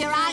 your eyes